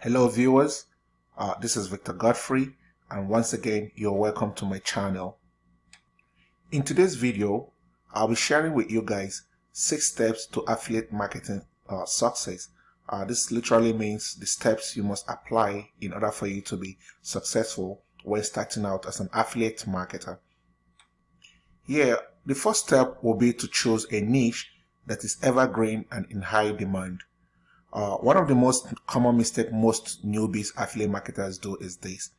Hello viewers, uh, this is Victor Godfrey and once again you're welcome to my channel. In today's video, I'll be sharing with you guys 6 steps to affiliate marketing uh, success. Uh, this literally means the steps you must apply in order for you to be successful when starting out as an affiliate marketer. Here, the first step will be to choose a niche that is evergreen and in high demand. Uh, one of the most common mistake most newbies affiliate marketers do is this.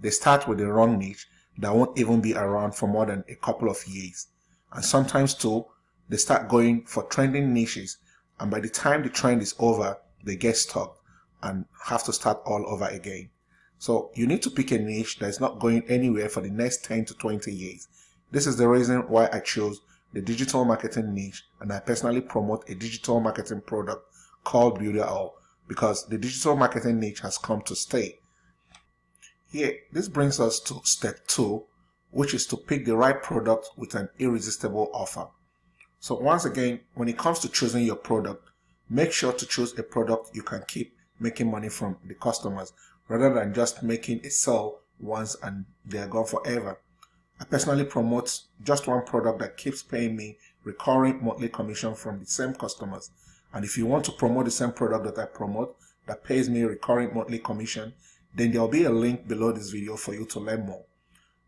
They start with the wrong niche that won't even be around for more than a couple of years. And sometimes too, they start going for trending niches and by the time the trend is over, they get stuck and have to start all over again. So you need to pick a niche that is not going anywhere for the next 10 to 20 years. This is the reason why I chose the digital marketing niche and I personally promote a digital marketing product called Builderall because the digital marketing niche has come to stay. Here, this brings us to step two, which is to pick the right product with an irresistible offer. So once again, when it comes to choosing your product, make sure to choose a product you can keep making money from the customers rather than just making a sell once and they're gone forever. I personally promote just one product that keeps paying me recurring monthly commission from the same customers and if you want to promote the same product that I promote that pays me a recurring monthly commission, then there'll be a link below this video for you to learn more.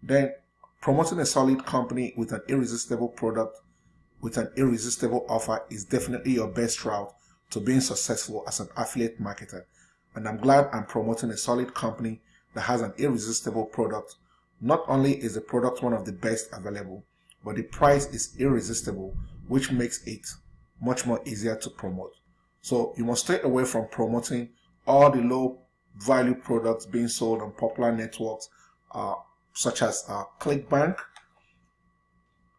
Then promoting a solid company with an irresistible product with an irresistible offer is definitely your best route to being successful as an affiliate marketer. And I'm glad I'm promoting a solid company that has an irresistible product. Not only is the product one of the best available, but the price is irresistible, which makes it much more easier to promote. So you must stay away from promoting all the low value products being sold on popular networks uh, such as uh, ClickBank,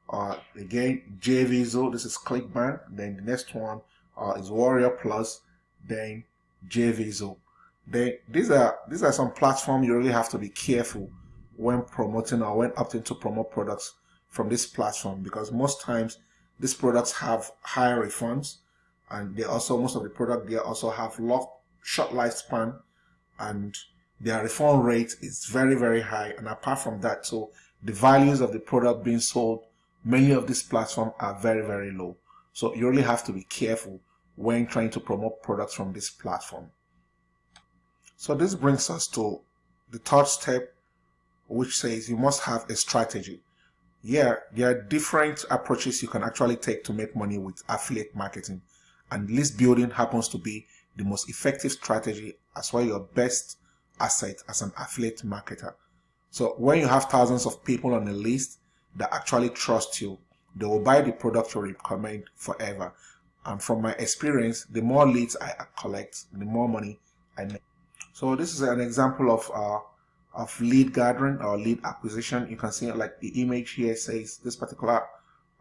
uh, again JVZoo, this is ClickBank, then the next one uh, is Warrior Plus, then JVZoo. Then these are these are some platforms you really have to be careful when promoting or when opting to promote products from this platform because most times these products have higher refunds and they also, most of the product, they also have short lifespan and their refund rate is very, very high. And apart from that, so the values of the product being sold, many of these platforms are very, very low. So you really have to be careful when trying to promote products from this platform. So this brings us to the third step, which says you must have a strategy yeah, there are different approaches you can actually take to make money with affiliate marketing. And list building happens to be the most effective strategy as well your best asset as an affiliate marketer. So when you have thousands of people on a list that actually trust you, they will buy the product you recommend forever. And from my experience, the more leads I collect, the more money I make. So this is an example of uh, of lead gathering or lead acquisition. You can see like the image here says this particular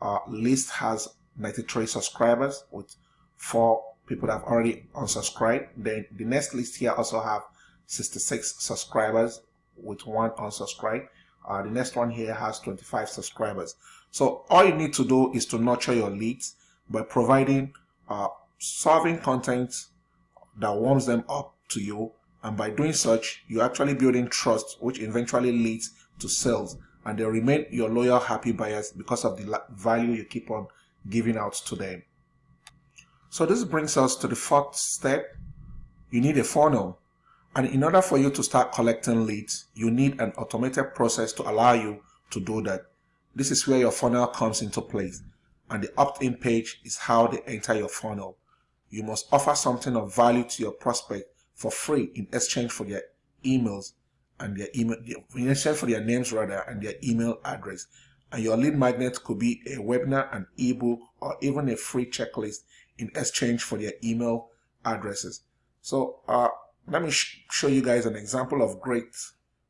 uh, list has 93 subscribers with four people that have already unsubscribed. Then the next list here also have 66 subscribers with one unsubscribed. Uh, the next one here has 25 subscribers. So all you need to do is to nurture your leads by providing uh, solving content that warms them up to you and by doing such, you're actually building trust, which eventually leads to sales. And they remain your loyal, happy buyers because of the value you keep on giving out to them. So this brings us to the fourth step. You need a funnel. And in order for you to start collecting leads, you need an automated process to allow you to do that. This is where your funnel comes into place. And the opt-in page is how they enter your funnel. You must offer something of value to your prospect for free in exchange for their emails and their email, in exchange for their names rather and their email address. And your lead magnet could be a webinar, an ebook, or even a free checklist in exchange for their email addresses. So uh, let me sh show you guys an example of great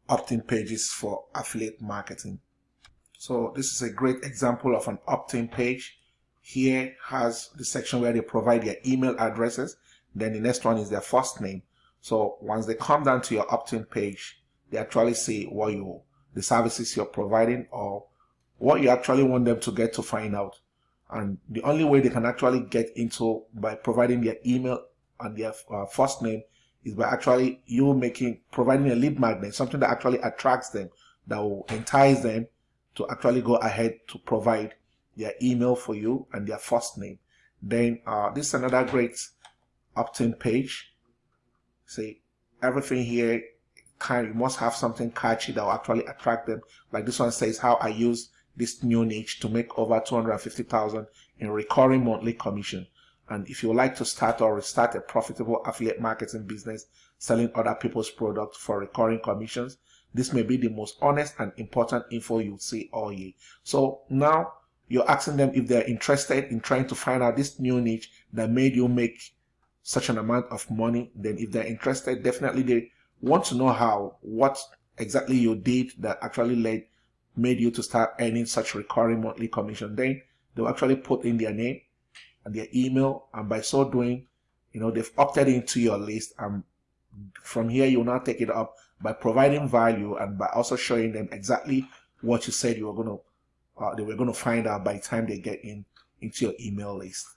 opt-in pages for affiliate marketing. So this is a great example of an opt-in page. Here has the section where they provide their email addresses. Then the next one is their first name. So once they come down to your opt-in page, they actually see what you, the services you're providing or what you actually want them to get to find out. And the only way they can actually get into by providing their email and their uh, first name is by actually you making providing a lead magnet, something that actually attracts them, that will entice them to actually go ahead to provide their email for you and their first name. Then uh, this is another great opt-in page. See, everything here kind you must have something catchy that will actually attract them. Like this one says how I use this new niche to make over 250,000 in recurring monthly commission. And if you would like to start or restart a profitable affiliate marketing business selling other people's products for recurring commissions, this may be the most honest and important info you'll see all year. So now you're asking them if they're interested in trying to find out this new niche that made you make such an amount of money. Then if they're interested, definitely they want to know how, what exactly you did that actually led, made you to start earning such recurring monthly commission. Then they'll actually put in their name and their email. And by so doing, you know, they've opted into your list. And from here, you'll now take it up by providing value and by also showing them exactly what you said you were going to, uh, they were going to find out by the time they get in into your email list.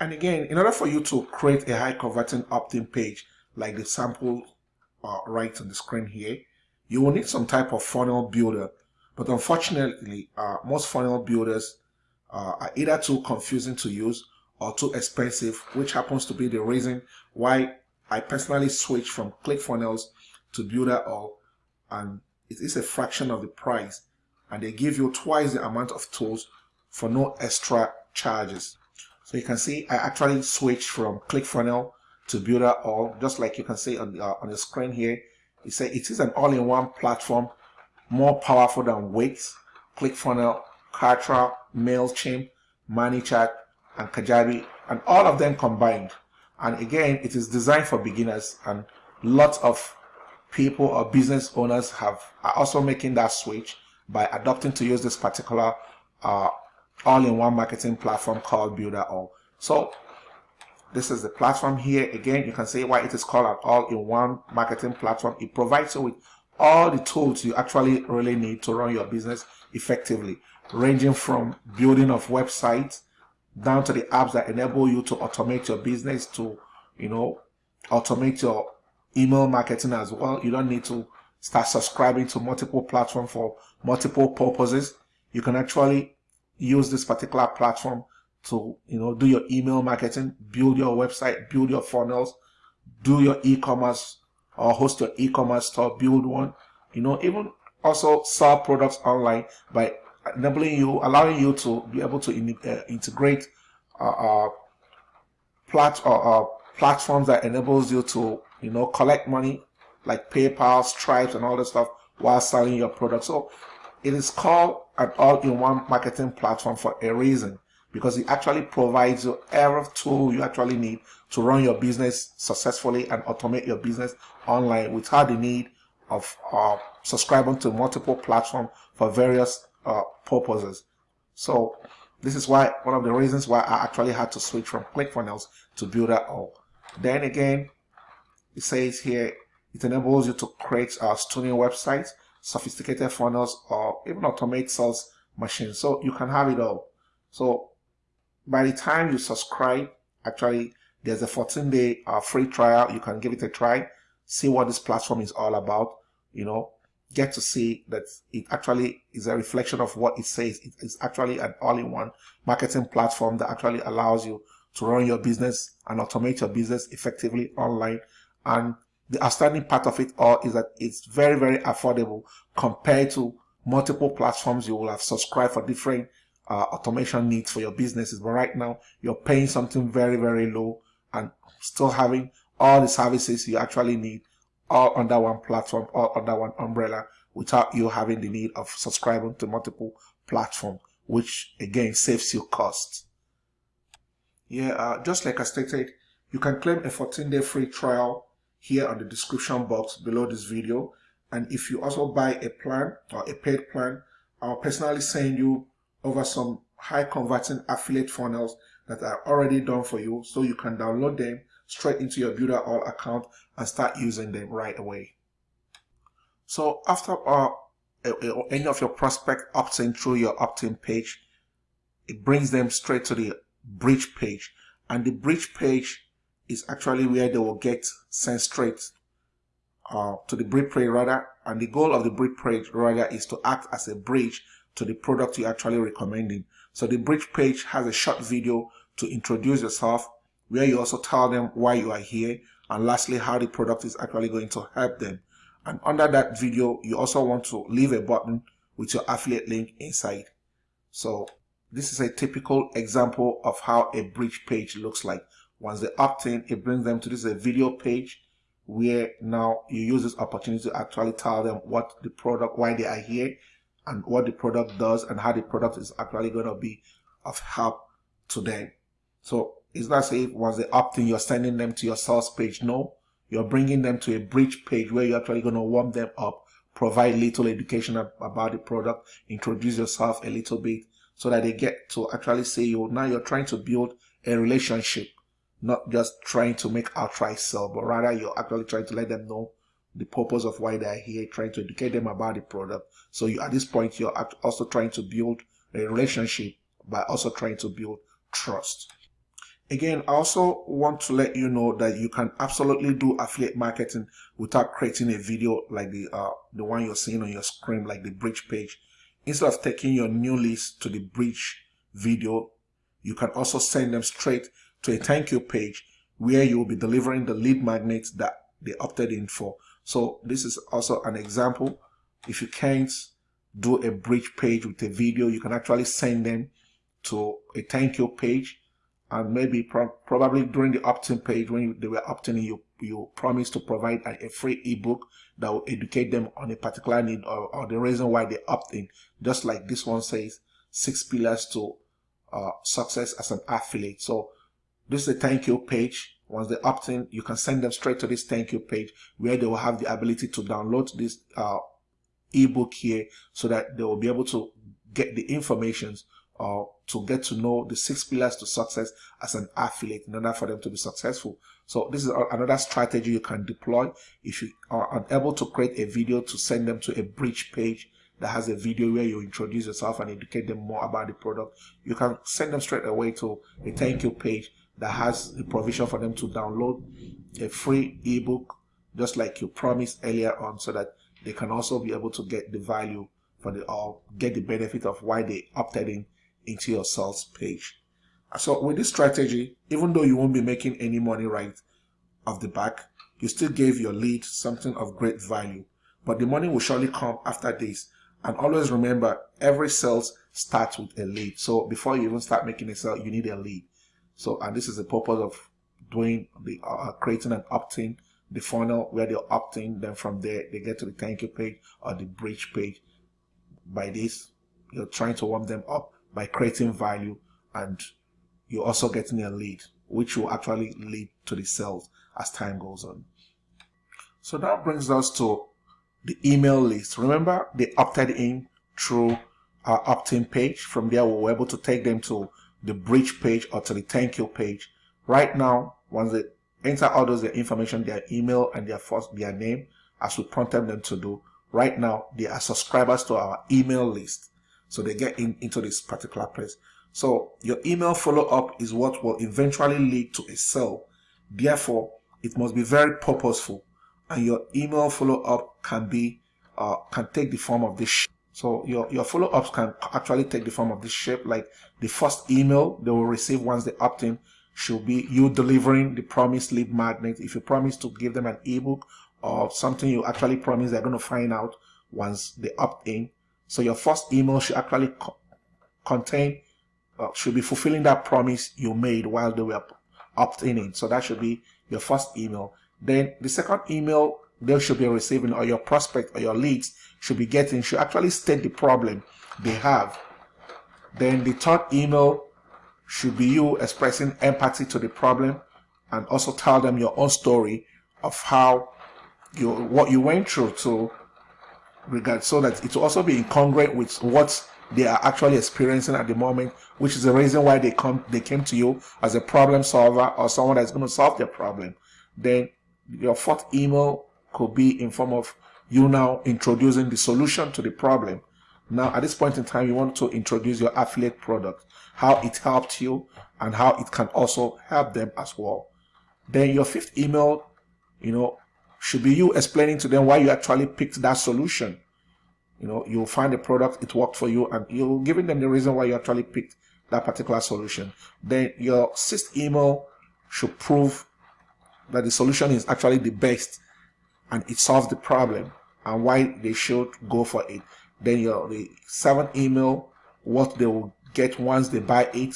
And again, in order for you to create a high converting opt-in page, like the sample uh, right on the screen here, you will need some type of funnel builder. But unfortunately, uh, most funnel builders uh, are either too confusing to use or too expensive, which happens to be the reason why I personally switched from ClickFunnels to Builderall, and it is a fraction of the price, and they give you twice the amount of tools for no extra charges. So you can see I actually switched from ClickFunnels to Builder All, just like you can see on the, uh, on the screen here. It says it is an all-in-one platform, more powerful than Wix, ClickFunnels, Kartra, MailChimp, ManyChat, and Kajabi, and all of them combined. And again, it is designed for beginners, and lots of people or business owners have are also making that switch by adopting to use this particular uh, all-in-one marketing platform called Builderall. So this is the platform here. Again, you can see why it is called an all-in-one marketing platform. It provides you with all the tools you actually really need to run your business effectively, ranging from building of websites down to the apps that enable you to automate your business to, you know, automate your email marketing as well. You don't need to start subscribing to multiple platforms for multiple purposes. You can actually use this particular platform to you know do your email marketing build your website build your funnels do your e-commerce or host your e-commerce store build one you know even also sell products online by enabling you allowing you to be able to in, uh, integrate uh, uh, plat uh, uh, platforms that enables you to you know collect money like PayPal, Stripe, and all that stuff while selling your product. So it is called an all-in-one marketing platform for a reason because it actually provides you every tool you actually need to run your business successfully and automate your business online without the need of uh, subscribing to multiple platforms for various uh, purposes. So this is why one of the reasons why I actually had to switch from ClickFunnels to Builder All. Then again, it says here it enables you to create uh, stunning websites, sophisticated funnels, or even automate sales machines. So you can have it all. So by the time you subscribe, actually, there's a 14 day uh, free trial. You can give it a try, see what this platform is all about, you know, get to see that it actually is a reflection of what it says. It is actually an all-in-one marketing platform that actually allows you to run your business and automate your business effectively online. And the outstanding part of it all is that it's very, very affordable compared to multiple platforms you will have subscribed for different uh, automation needs for your businesses. But right now, you're paying something very, very low and still having all the services you actually need all under one platform, all under one umbrella without you having the need of subscribing to multiple platforms, which again saves you costs. Yeah, uh, just like I stated, you can claim a 14-day free trial here on the description box below this video. And if you also buy a plan or a paid plan, I'll personally send you over some high converting affiliate funnels that are already done for you so you can download them straight into your Builderall account and start using them right away. So after uh, any of your prospect opts in through your opt-in page, it brings them straight to the bridge page. And the bridge page is actually where they will get sent straight uh, to the bridge page rather and the goal of the bridge page rather is to act as a bridge to the product you're actually recommending. So the bridge page has a short video to introduce yourself where you also tell them why you are here and lastly how the product is actually going to help them. And under that video you also want to leave a button with your affiliate link inside. So this is a typical example of how a bridge page looks like once they opt in it brings them to this a video page where now you use this opportunity to actually tell them what the product why they are here and what the product does and how the product is actually going to be of help to them. So it's not say once they opt in you're sending them to your sales page. No you're bringing them to a bridge page where you're actually going to warm them up, provide little education about the product, introduce yourself a little bit so that they get to actually say you. Now you're trying to build a relationship, not just trying to make outright sell, but rather you're actually trying to let them know the purpose of why they're here, trying to educate them about the product. So you, at this point, you're also trying to build a relationship by also trying to build trust. Again, I also want to let you know that you can absolutely do affiliate marketing without creating a video like the uh, the one you're seeing on your screen, like the bridge page. Instead of taking your new list to the bridge video, you can also send them straight to a thank you page where you will be delivering the lead magnets that they opted in for. So this is also an example. If you can't do a bridge page with a video, you can actually send them to a thank you page and maybe pro probably during the opt-in page when you, they were opting in, you, you promised to provide a, a, free ebook that will educate them on a particular need or, or, the reason why they opt in. Just like this one says, six pillars to uh, success as an affiliate. So this is a thank you page. Once they opt in, you can send them straight to this thank you page where they will have the ability to download this uh, ebook here so that they will be able to get the informations or to get to know the six pillars to success as an affiliate in order for them to be successful. So this is another strategy you can deploy if you are unable to create a video to send them to a bridge page that has a video where you introduce yourself and educate them more about the product. You can send them straight away to a thank you page that has a provision for them to download a free ebook just like you promised earlier on so that they can also be able to get the value for the or get the benefit of why they opted in into your sales page. So with this strategy, even though you won't be making any money right off the back, you still gave your lead something of great value. But the money will surely come after this. And always remember, every sales starts with a lead. So before you even start making a sale, you need a lead. So, and this is the purpose of doing the uh, creating an opt-in, the funnel where they opt in. Then from there, they get to the thank you page or the bridge page. By this, you're trying to warm them up by creating value and you're also getting a lead which will actually lead to the sales as time goes on. So that brings us to the email list. Remember they opted in through our opt-in page. From there we were able to take them to the bridge page or to the thank you page. Right now, once they enter all those their information, their email and their first their name, as we prompted them to do, right now they are subscribers to our email list. So they get in, into this particular place. So your email follow-up is what will eventually lead to a sale. Therefore, it must be very purposeful. And your email follow-up can be, uh, can take the form of this. So your, your follow-ups can actually take the form of this shape. Like the first email they will receive once they opt in should be you delivering the promised lead magnet. If you promise to give them an ebook or something you actually promise they're going to find out once they opt in, so your first email should actually co contain, uh, should be fulfilling that promise you made while they were opting in. So that should be your first email. Then the second email they should be receiving or your prospect or your leads should be getting should actually state the problem they have. Then the third email should be you expressing empathy to the problem and also tell them your own story of how you what you went through to regard so that it will also be incongruent with what they are actually experiencing at the moment, which is the reason why they come they came to you as a problem solver or someone that's going to solve their problem. Then your fourth email could be in form of you now introducing the solution to the problem. Now at this point in time, you want to introduce your affiliate product, how it helped you and how it can also help them as well. Then your fifth email, you know, should be you explaining to them why you actually picked that solution. You know, you'll find a product, it worked for you, and you're giving them the reason why you actually picked that particular solution. Then your sixth email should prove that the solution is actually the best and it solves the problem and why they should go for it. Then your the seventh email, what they will get once they buy it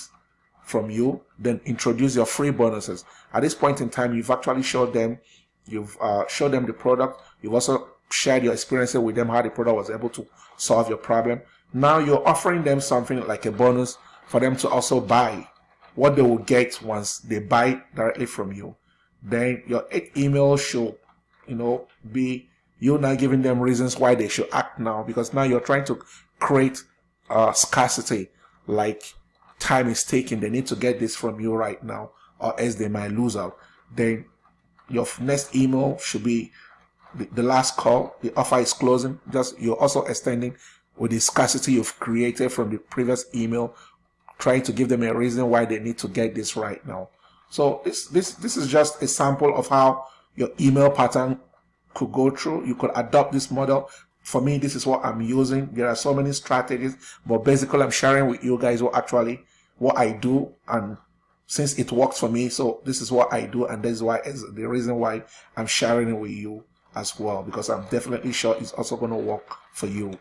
from you, then introduce your free bonuses. At this point in time, you've actually showed them, you've uh, showed them the product, you've also shared your experiences with them, how the product was able to solve your problem. Now you're offering them something like a bonus for them to also buy what they will get once they buy directly from you. Then your email should, you know, be you now giving them reasons why they should act now because now you're trying to create uh, scarcity. Like time is taking they need to get this from you right now or else they might lose out. Then your next email should be the, the last call. The offer is closing. Just you're also extending with the scarcity you've created from the previous email trying to give them a reason why they need to get this right now. So this this this is just a sample of how your email pattern could go through. You could adopt this model. For me, this is what I'm using. There are so many strategies, but basically I'm sharing with you guys what actually what I do and since it works for me, so this is what I do and this is why is the reason why I'm sharing it with you as well because I'm definitely sure it's also going to work for you.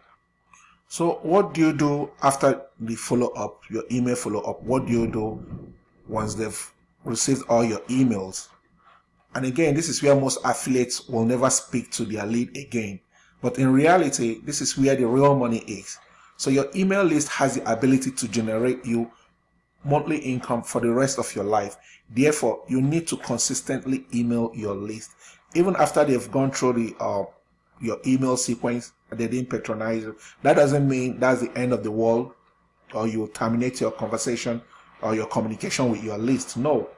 So what do you do after the follow-up, your email follow-up? What do you do once they've received all your emails? And again, this is where most affiliates will never speak to their lead again. But in reality, this is where the real money is. So your email list has the ability to generate you monthly income for the rest of your life. Therefore, you need to consistently email your list. Even after they've gone through the uh, your email sequence, they didn't patronize you. That doesn't mean that's the end of the world or you terminate your conversation or your communication with your list. No,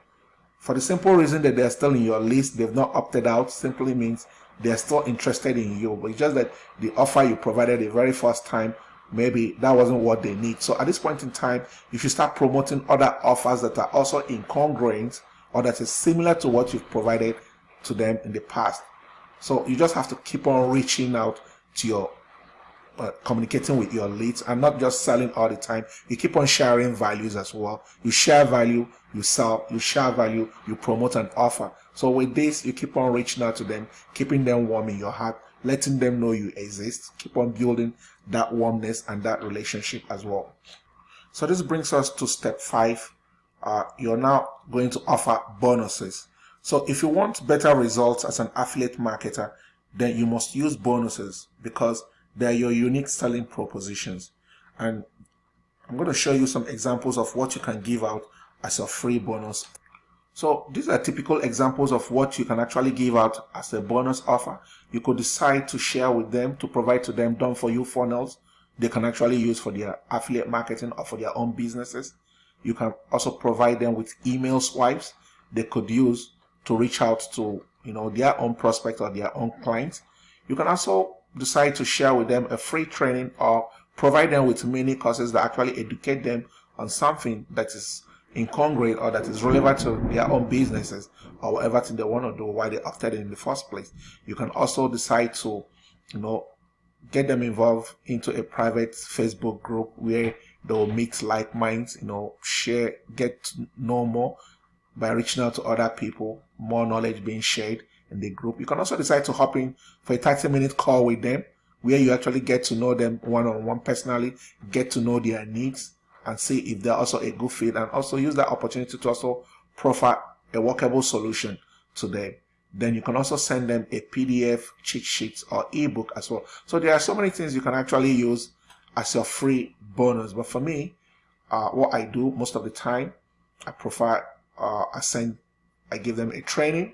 for the simple reason that they're still in your list, they've not opted out, simply means they're still interested in you. But it's just that the offer you provided the very first time, maybe that wasn't what they need. So at this point in time, if you start promoting other offers that are also incongruent or that is similar to what you've provided to them in the past. So you just have to keep on reaching out to your uh, communicating with your leads and not just selling all the time. You keep on sharing values as well. You share value, you sell, you share value, you promote an offer. So with this, you keep on reaching out to them, keeping them warm in your heart, letting them know you exist. Keep on building that warmness and that relationship as well. So this brings us to step five. Uh, you're now going to offer bonuses. So if you want better results as an affiliate marketer, then you must use bonuses because they're your unique selling propositions. And I'm going to show you some examples of what you can give out as a free bonus. So these are typical examples of what you can actually give out as a bonus offer. You could decide to share with them, to provide to them done for you funnels they can actually use for their affiliate marketing or for their own businesses. You can also provide them with email swipes they could use to reach out to you know their own prospect or their own clients. You can also decide to share with them a free training or provide them with mini courses that actually educate them on something that is incongruent or that is relevant to their own businesses or whatever thing they want to do why they opted in the first place. You can also decide to, you know, get them involved into a private Facebook group where they'll meet like minds, you know, share, get to know more by reaching out to other people, more knowledge being shared in the group. You can also decide to hop in for a 30 minute call with them where you actually get to know them one on one personally, get to know their needs and see if they're also a good fit and also use that opportunity to also profile a workable solution to them. Then you can also send them a PDF, cheat sheet or ebook as well. So there are so many things you can actually use as your free bonus. But for me, uh, what I do most of the time, I provide, uh, I send, I give them a training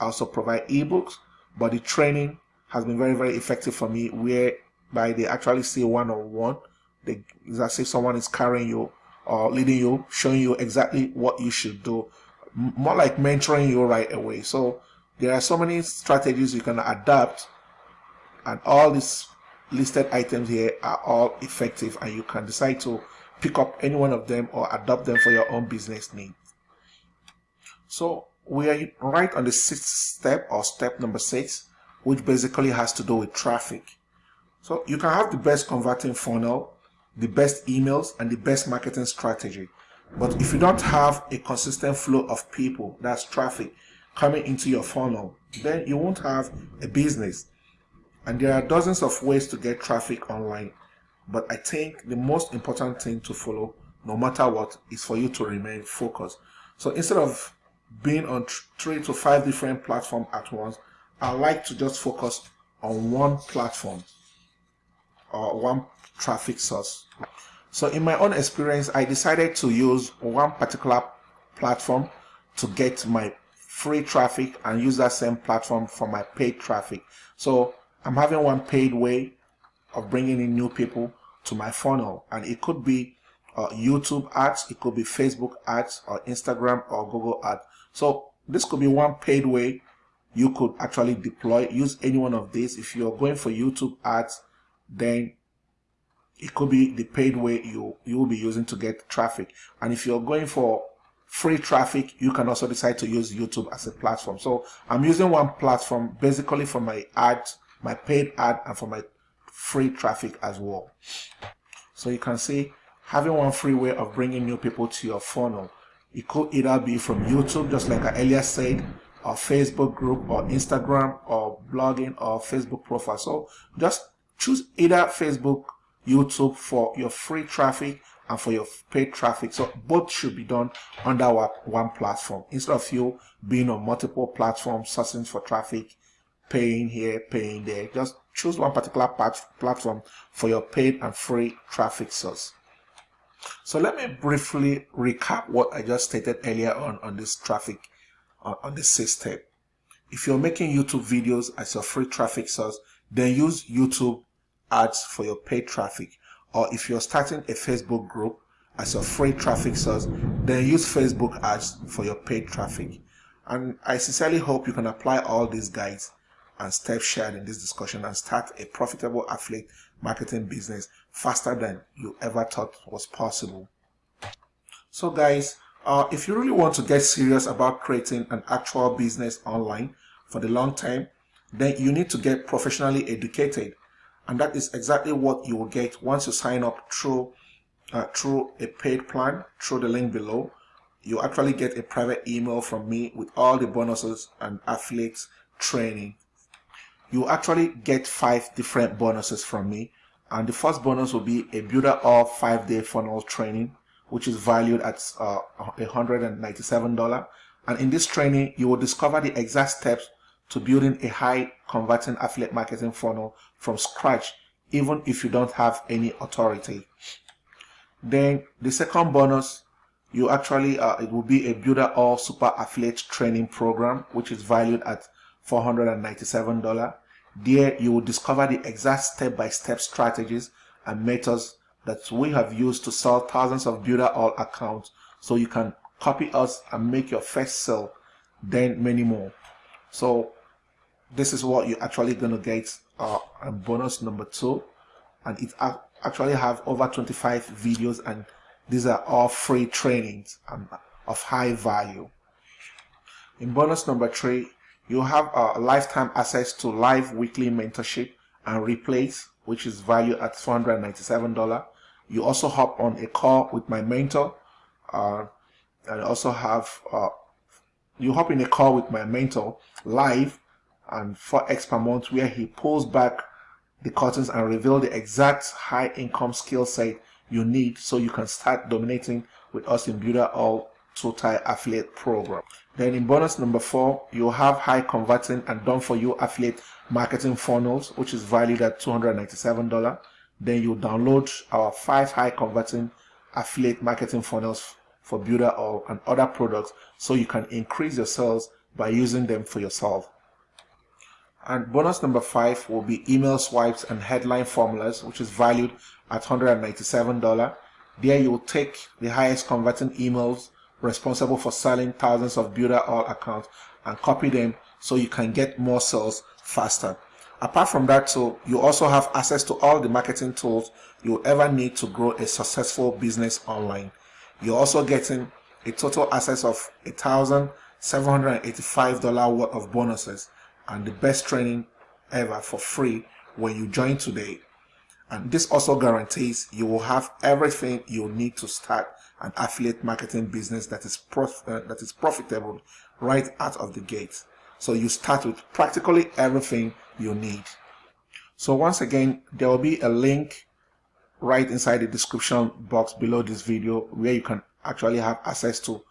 I also provide ebooks, but the training has been very, very effective for me whereby they actually see one-on-one. They, as if someone is carrying you or leading you, showing you exactly what you should do. More like mentoring you right away. So there are so many strategies you can adapt and all these listed items here are all effective and you can decide to pick up any one of them or adopt them for your own business needs. So we are right on the sixth step or step number six, which basically has to do with traffic. So you can have the best converting funnel, the best emails, and the best marketing strategy. But if you don't have a consistent flow of people, that's traffic, coming into your funnel, then you won't have a business. And there are dozens of ways to get traffic online. But I think the most important thing to follow, no matter what, is for you to remain focused. So instead of being on three to five different platforms at once, I like to just focus on one platform or one traffic source. So in my own experience, I decided to use one particular platform to get my free traffic and use that same platform for my paid traffic. So I'm having one paid way of bringing in new people to my funnel and it could be uh, YouTube ads, it could be Facebook ads or Instagram or Google ads. So this could be one paid way you could actually deploy, use any one of these. If you're going for YouTube ads, then it could be the paid way you, you will be using to get traffic. And if you're going for free traffic, you can also decide to use YouTube as a platform. So I'm using one platform basically for my ads, my paid ad and for my free traffic as well. So you can see having one free way of bringing new people to your funnel. It could either be from YouTube, just like I earlier said, or Facebook group or Instagram or blogging or Facebook profile. So just choose either Facebook, YouTube for your free traffic and for your paid traffic. So both should be done under one platform instead of you being on multiple platforms, searching for traffic, paying here, paying there. Just choose one particular platform for your paid and free traffic source. So let me briefly recap what I just stated earlier on on this traffic uh, on this system. If you're making YouTube videos as your free traffic source, then use YouTube ads for your paid traffic. Or if you're starting a Facebook group as your free traffic source, then use Facebook ads for your paid traffic. And I sincerely hope you can apply all these guides and steps shared in this discussion and start a profitable affiliate marketing business faster than you ever thought was possible. So guys, uh, if you really want to get serious about creating an actual business online for the long term, then you need to get professionally educated. And that is exactly what you will get once you sign up through, uh, through a paid plan, through the link below. You actually get a private email from me with all the bonuses and affiliate training. You actually get five different bonuses from me. And the first bonus will be a builder of five day funnel training which is valued at uh, $197. And in this training, you will discover the exact steps to building a high converting affiliate marketing funnel from scratch, even if you don't have any authority. Then the second bonus, you actually, uh, it will be a Builderall super affiliate training program, which is valued at $497. There you will discover the exact step-by-step -step strategies and methods that we have used to sell thousands of Builderall accounts so you can copy us and make your first sale then many more. So this is what you're actually going to get uh, bonus number two. And it actually have over 25 videos and these are all free trainings and of high value. In bonus number three you have a lifetime access to live weekly mentorship and replays which is valued at $497 you also hop on a call with my mentor uh, and also have uh, you hop in a call with my mentor live and for X per month where he pulls back the curtains and reveal the exact high income skill set you need so you can start dominating with us in Builderall Total Affiliate Program. Then in bonus number four, you'll have high converting and done for you affiliate marketing funnels, which is valued at $297 then you download our five high converting affiliate marketing funnels for Builderall and other products so you can increase your sales by using them for yourself. And bonus number five will be email swipes and headline formulas, which is valued at $197. There you will take the highest converting emails responsible for selling thousands of Builderall accounts and copy them so you can get more sales faster. Apart from that, so you also have access to all the marketing tools you ever need to grow a successful business online. You're also getting a total access of a thousand $785 worth of bonuses and the best training ever for free when you join today. And this also guarantees you will have everything you need to start an affiliate marketing business that is prof uh, that is profitable right out of the gate. So you start with practically everything you need. So once again, there will be a link right inside the description box below this video where you can actually have access to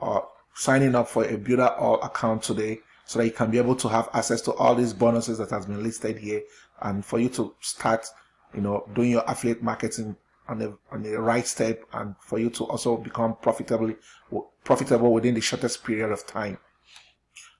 uh, signing up for a Builderall account today so that you can be able to have access to all these bonuses that has been listed here and for you to start you know doing your affiliate marketing on the on the right step and for you to also become profitably profitable within the shortest period of time.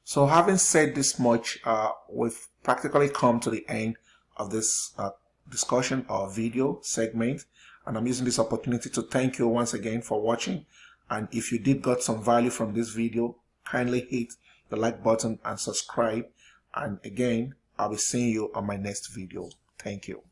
So having said this much uh, we've practically come to the end of this uh, discussion or video segment and I'm using this opportunity to thank you once again for watching. And if you did got some value from this video kindly hit the like button and subscribe. And again I'll be seeing you on my next video. Thank you